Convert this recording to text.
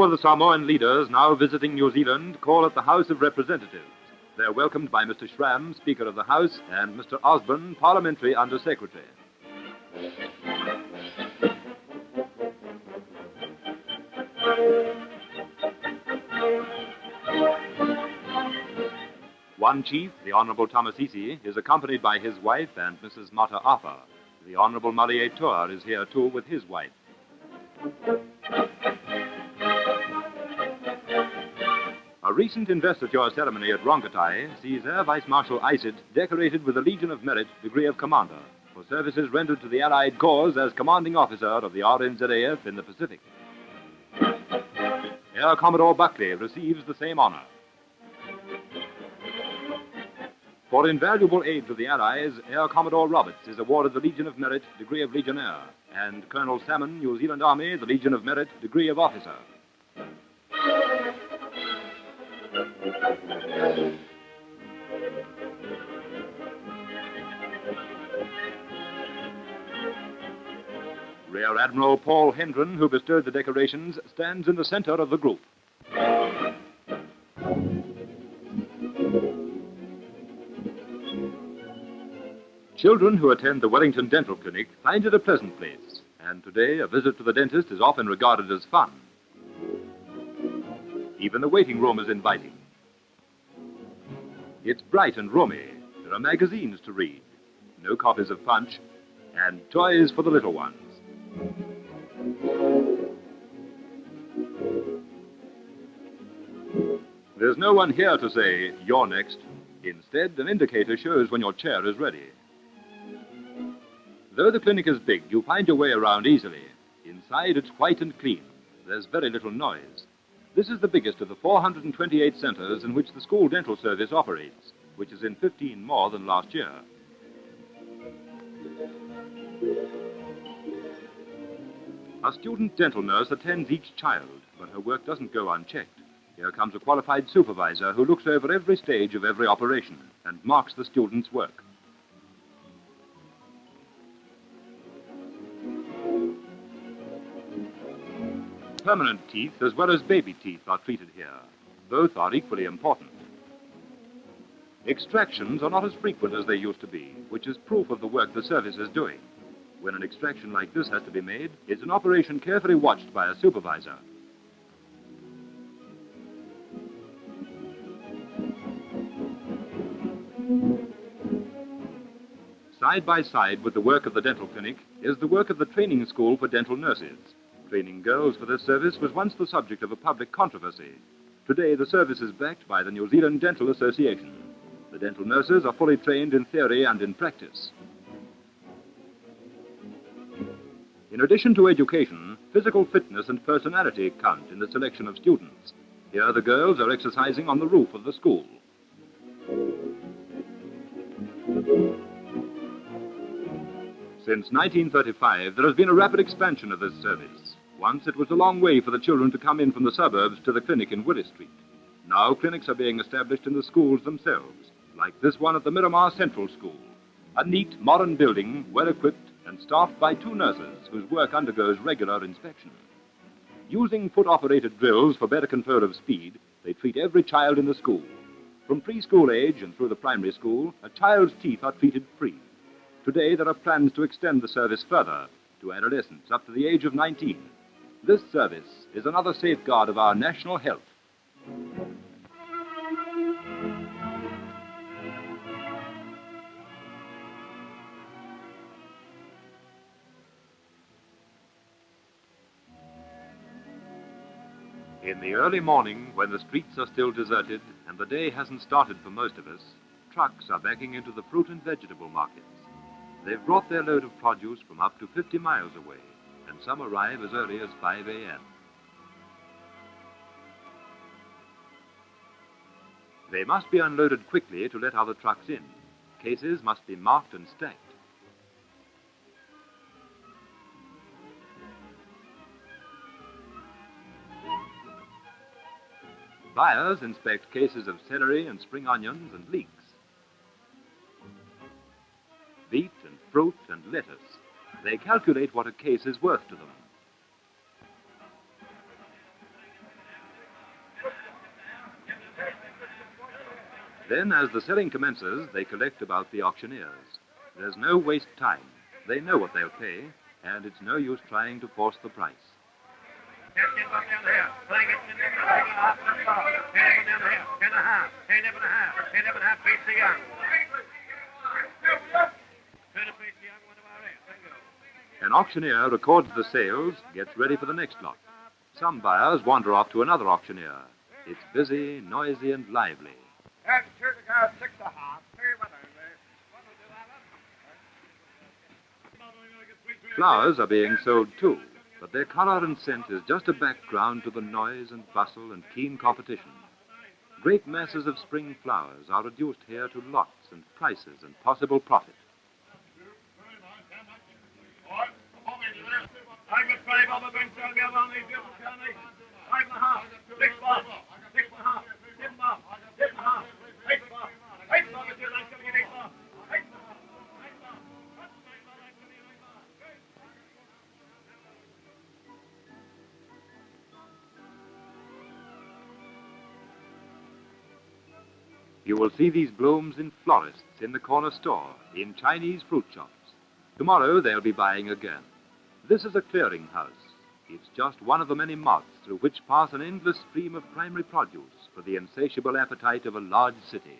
Two of the Samoan leaders now visiting New Zealand call at the House of Representatives. They're welcomed by Mr. Schramm, Speaker of the House, and Mr. Osborne, Parliamentary Under Secretary. One chief, the Honorable Tamasese, is accompanied by his wife and Mrs. Mata Apa. The Honorable Malietoa is here too with his wife. A recent investiture ceremony at Rongotai sees Air Vice Marshal Isitt decorated with the Legion of Merit degree of Commander for services rendered to the Allied cause as commanding officer of the RNZAF in the Pacific. Air Commodore Buckley receives the same honor. For invaluable aid to the Allies, Air Commodore Roberts is awarded the Legion of Merit degree of Legionnaire, and Colonel Salmon, New Zealand Army, the Legion of Merit degree of Officer. Rear Admiral Paul Hendren, who bestowed the decorations, stands in the center of the group. Children who attend the Wellington Dental Clinic find it a pleasant place, and today a visit to the dentist is often regarded as fun. Even the waiting room is inviting. It's bright and roomy. There are magazines to read, no copies of Punch, and toys for the little ones. There's no one here to say, you're next. Instead, an indicator shows when your chair is ready. Though the clinic is big, you find your way around easily. Inside, it's white and clean. There's very little noise. This is the biggest of the 428 centers in which the school dental service operates, which is in 15 more than last year. A student dental nurse attends each child, but her work doesn't go unchecked. Here comes a qualified supervisor who looks over every stage of every operation and marks the student's work. Permanent teeth as well as baby teeth are treated here. Both are equally important. Extractions are not as frequent as they used to be, which is proof of the work the service is doing. When an extraction like this has to be made, it's an operation carefully watched by a supervisor. Side by side with the work of the dental clinic is the work of the training school for dental nurses. Training girls for this service was once the subject of a public controversy. Today, the service is backed by the New Zealand Dental Association. The dental nurses are fully trained in theory and in practice. In addition to education, physical fitness and personality count in the selection of students. Here, the girls are exercising on the roof of the school. Since 1935, there has been a rapid expansion of this service. Once it was a long way for the children to come in from the suburbs to the clinic in Willis Street. Now clinics are being established in the schools themselves, like this one at the Miramar Central School. A neat, modern building, well equipped and staffed by two nurses whose work undergoes regular inspection. Using foot operated drills for better control of speed, they treat every child in the school. From preschool age and through the primary school, a child's teeth are treated free. Today, there are plans to extend the service further to adolescents up to the age of 19. This service is another safeguard of our national health. In the early morning, when the streets are still deserted and the day hasn't started for most of us, trucks are backing into the fruit and vegetable markets. They've brought their load of produce from up to 50 miles away, and some arrive as early as 5 a.m. They must be unloaded quickly to let other trucks in. Cases must be marked and stacked. Buyers inspect cases of celery and spring onions and leeks. Beet and fruit and lettuce. They calculate what a case is worth to them. Then, as the selling commences, they collect about the auctioneers. There's no waste time. They know what they'll pay, and it's no use trying to force the price. An auctioneer records the sales, gets ready for the next lot. Some buyers wander off to another auctioneer. It's busy, noisy, and lively. And two to go, six and a half. Three eh? one over. Flowers are being sold too, but their color and scent is just a background to the noise and bustle and keen competition. Great masses of spring flowers are reduced here to lots and prices and possible profit. On these. You will see these blooms in florists, in the corner store, in Chinese fruit shops. Tomorrow they'll be buying again. This is a clearinghouse. It's just one of the many mouths through which pass an endless stream of primary produce for the insatiable appetite of a large city.